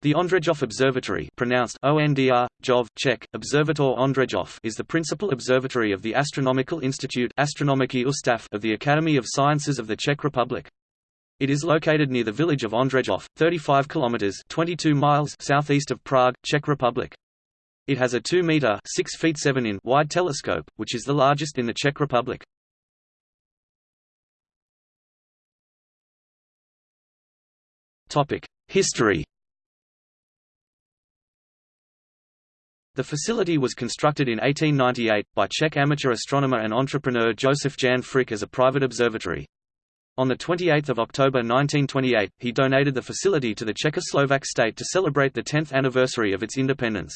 The Ondřejov Observatory pronounced ONDR, Jov, Czech, Observator Ondřejov is the principal observatory of the Astronomical Institute Astronomický ústav of the Academy of Sciences of the Czech Republic. It is located near the village of Ondřejov, 35 kilometers 22 miles southeast of Prague, Czech Republic. It has a 2-meter 6 feet 7 in wide telescope, which is the largest in the Czech Republic. Topic: History The facility was constructed in 1898, by Czech amateur astronomer and entrepreneur Josef Jan Frič as a private observatory. On 28 October 1928, he donated the facility to the Czechoslovak state to celebrate the 10th anniversary of its independence.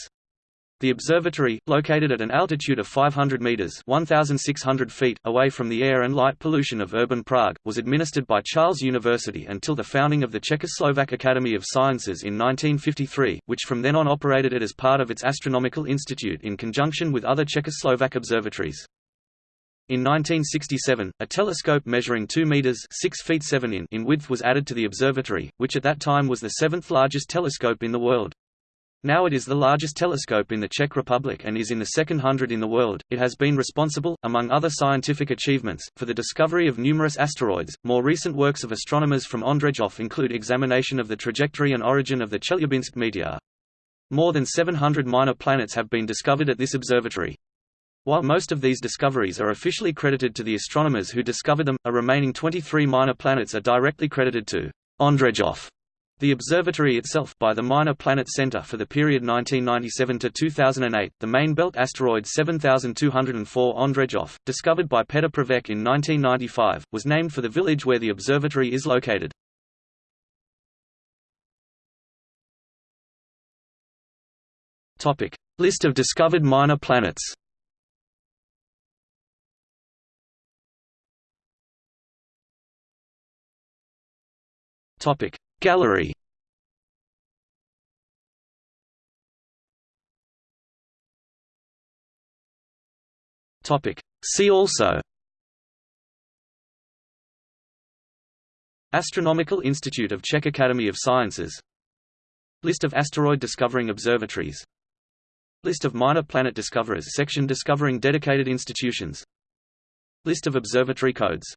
The observatory, located at an altitude of 500 meters (1,600 feet) away from the air and light pollution of urban Prague, was administered by Charles University until the founding of the Czechoslovak Academy of Sciences in 1953, which from then on operated it as part of its astronomical institute in conjunction with other Czechoslovak observatories. In 1967, a telescope measuring 2 meters (6 feet 7 in) in width was added to the observatory, which at that time was the seventh largest telescope in the world. Now it is the largest telescope in the Czech Republic and is in the second hundred in the world. It has been responsible, among other scientific achievements, for the discovery of numerous asteroids. More recent works of astronomers from Ondřejov include examination of the trajectory and origin of the Chelyabinsk meteor. More than 700 minor planets have been discovered at this observatory. While most of these discoveries are officially credited to the astronomers who discovered them, a remaining 23 minor planets are directly credited to Ondřejov. The observatory itself by the Minor Planet Center for the period 1997 to 2008, the main belt asteroid 7204 Ondřejov, discovered by Petr Pravec in 1995, was named for the village where the observatory is located. Topic: List of discovered minor planets. Topic: Gallery. See also. Astronomical Institute of Czech Academy of Sciences. List of asteroid discovering observatories. List of minor planet discoverers section discovering dedicated institutions. List of observatory codes